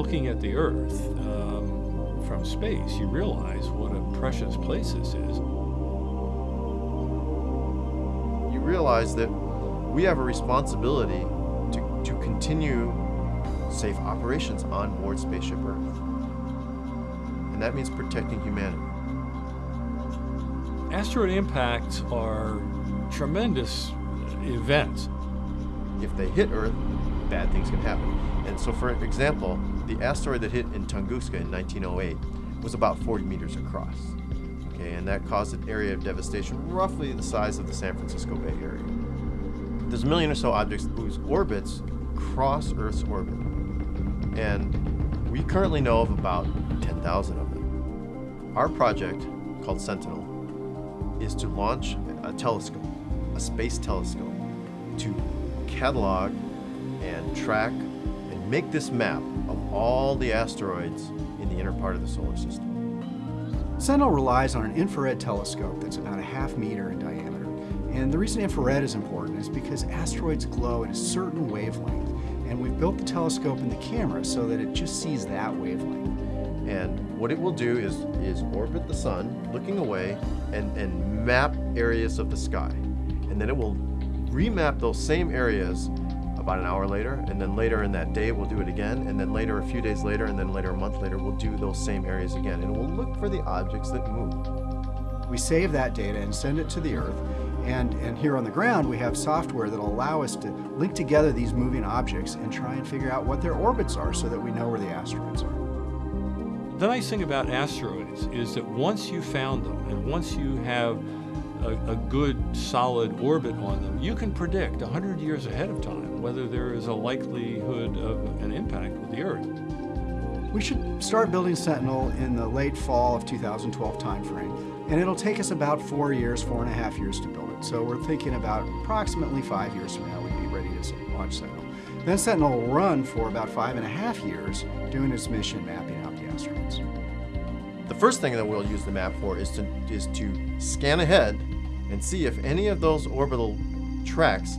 looking at the Earth um, from space, you realize what a precious place this is. You realize that we have a responsibility to, to continue safe operations on board Spaceship Earth. And that means protecting humanity. Asteroid impacts are tremendous events. If they hit Earth, bad things can happen. And so, for example, the asteroid that hit in Tunguska in 1908 was about 40 meters across. Okay, and that caused an area of devastation roughly the size of the San Francisco Bay Area. There's a million or so objects whose orbits cross Earth's orbit. And we currently know of about 10,000 of them. Our project, called Sentinel, is to launch a telescope, a space telescope, to catalog and track and make this map of all the asteroids in the inner part of the solar system. Sentinel relies on an infrared telescope that's about a half meter in diameter. And the reason infrared is important is because asteroids glow at a certain wavelength. And we've built the telescope and the camera so that it just sees that wavelength. And what it will do is, is orbit the sun, looking away, and, and map areas of the sky. And then it will remap those same areas about an hour later, and then later in that day we'll do it again, and then later a few days later, and then later a month later we'll do those same areas again, and we'll look for the objects that move. We save that data and send it to the Earth, and, and here on the ground we have software that'll allow us to link together these moving objects and try and figure out what their orbits are so that we know where the asteroids are. The nice thing about asteroids is that once you found them and once you have a, a, good solid orbit on them, you can predict 100 years ahead of time whether there is a likelihood of an impact with the Earth. We should start building Sentinel in the late fall of 2012 timeframe, and it'll take us about four years, four and a half years to build it. So we're thinking about approximately five years from now we'd be ready to launch Sentinel. Then Sentinel will run for about five and a half years doing its mission mapping out the asteroids. The first thing that we'll use the map for is to, is to scan ahead and see if any of those orbital tracks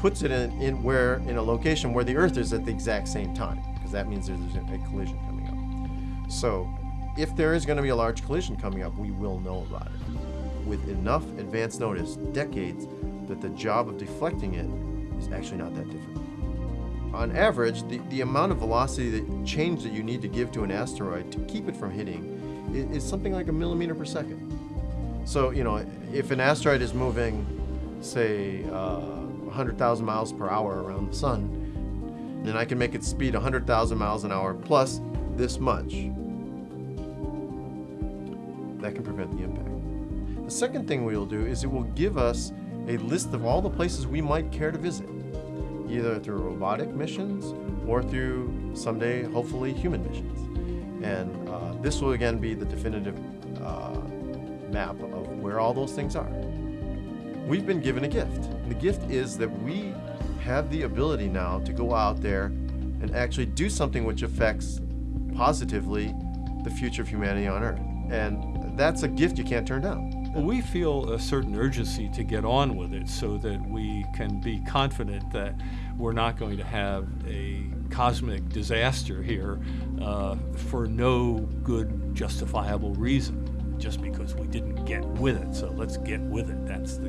puts it in, in where in a location where the Earth is at the exact same time, because that means there's a collision coming up. So, if there is going to be a large collision coming up, we will know about it with enough advance notice, decades, that the job of deflecting it is actually not that difficult. On average, the, the amount of velocity that change that you need to give to an asteroid to keep it from hitting is, something like a millimeter per second. So, you know, if an asteroid is moving, say, uh, 100,000 miles per hour around the sun, then I can make its speed 100,000 miles an hour plus this much. That can prevent the impact. The second thing we will do is it will give us a list of all the places we might care to visit, either through robotic missions or through someday, hopefully, human missions. And this will again be the definitive uh, map of where all those things are. We've been given a gift. And the gift is that we have the ability now to go out there and actually do something which affects positively the future of humanity on Earth. And that's a gift you can't turn down. We feel a certain urgency to get on with it so that we can be confident that we're not going to have a cosmic disaster here uh, for no good justifiable reason just because we didn't get with it. So let's get with it. That's the